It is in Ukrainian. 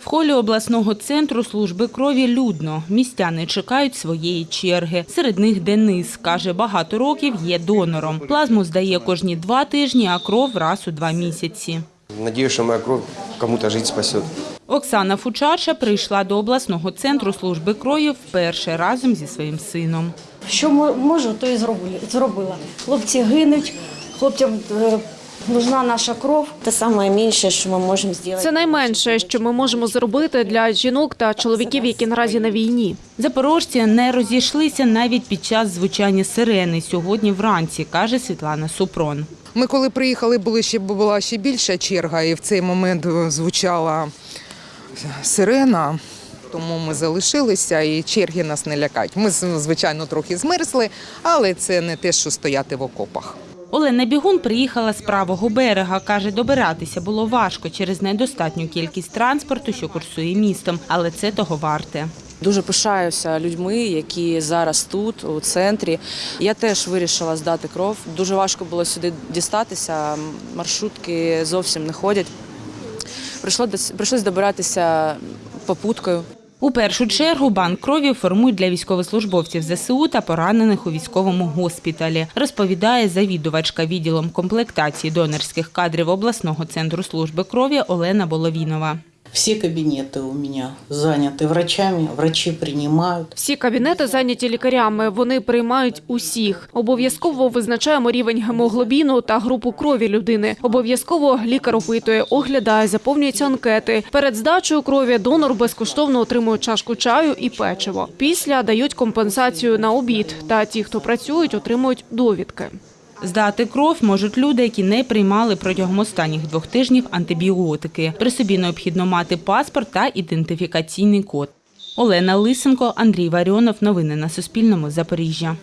В холі обласного центру служби крові людно. Містяни чекають своєї черги. Серед них Денис. Каже, багато років є донором. Плазму здає кожні два тижні, а кров раз у два місяці. Надеюсь, что моя кровь кому-то жизнь спасет. Оксана Фучаша прийшла до обласного центру служби крові вперше разом зі своїм сином. Що можу, то і зробила. Хлопці гинуть, хлопцям е, нужна наша кров. Це саме менше, що ми можемо зробити. Це найменше, що ми можемо зробити для жінок та чоловіків, які наразі на війні. Запорожці не розійшлися навіть під час звучання сирени сьогодні вранці, каже Світлана Супрон. Ми коли приїхали, були ще була ще більша черга, і в цей момент звучала сирена. Тому ми залишилися і черги нас не лякають. Ми, звичайно, трохи змерзли, але це не те, що стояти в окопах. Олена Бігун приїхала з правого берега. Каже, добиратися було важко через недостатню кількість транспорту, що курсує містом, але це того варте. Дуже пишаюся людьми, які зараз тут, у центрі. Я теж вирішила здати кров. Дуже важко було сюди дістатися. Маршрутки зовсім не ходять. Прийшло дос- Прийшлось добиратися попуткою. У першу чергу банк крові формують для військовослужбовців ЗСУ та поранених у військовому госпіталі, розповідає завідувачка відділом комплектації донорських кадрів обласного центру служби крові Олена Боломінова. Все кабинеты у меня заняты врачами, врачи принимают. Всі кабінети зайняті лікарями. Вони приймають усіх. Обов'язково визначаємо рівень гемоглобіну та групу крові людини. Обов'язково лікар опитує, оглядає, заповнюються анкети. Перед здачею крові донор безкоштовно отримує чашку чаю і печиво. Після дають компенсацію на обід. Та ті, хто працюють, отримують довідки. Здати кров можуть люди, які не приймали протягом останніх двох тижнів антибіотики. При собі необхідно мати паспорт та ідентифікаційний код. Олена Лисенко, Андрій Варіонов. Новини на Суспільному. Запоріжжя.